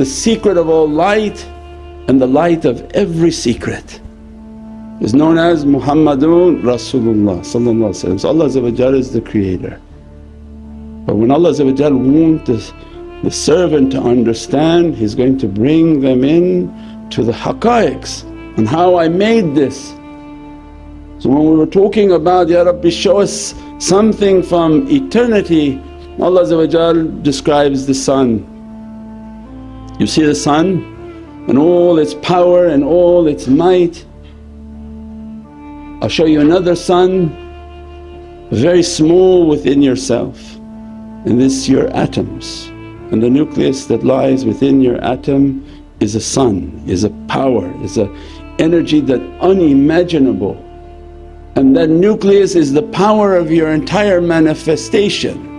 the secret of all light and the light of every secret is known as Muhammadun Rasulullah so Allah is the creator. But when Allah wants the, the servant to understand He's going to bring them in to the haqqaiqs and how I made this. So when we were talking about, Ya Rabbi show us something from eternity Allah describes the sun. You see the sun and all its power and all its might. I'll show you another sun very small within yourself and this your atoms and the nucleus that lies within your atom is a sun, is a power, is a energy that unimaginable and that nucleus is the power of your entire manifestation.